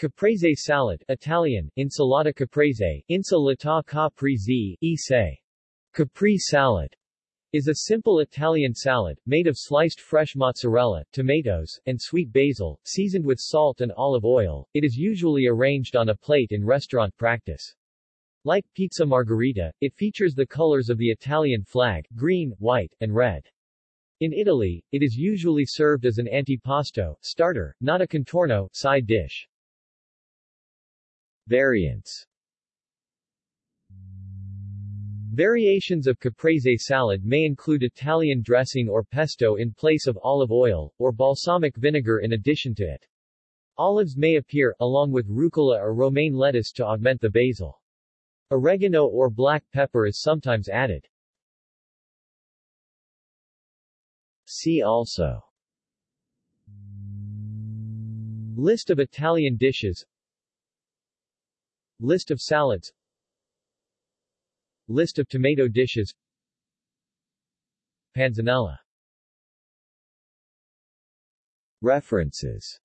Caprese salad Italian, insalata caprese, insalata caprese, se. Capri salad is a simple Italian salad, made of sliced fresh mozzarella, tomatoes, and sweet basil, seasoned with salt and olive oil. It is usually arranged on a plate in restaurant practice. Like pizza margherita, it features the colors of the Italian flag, green, white, and red. In Italy, it is usually served as an antipasto, starter, not a contorno, side dish. Variants Variations of caprese salad may include Italian dressing or pesto in place of olive oil, or balsamic vinegar in addition to it. Olives may appear, along with rucola or romaine lettuce to augment the basil. Oregano or black pepper is sometimes added. See also List of Italian dishes List of salads. List of tomato dishes. Panzanella. References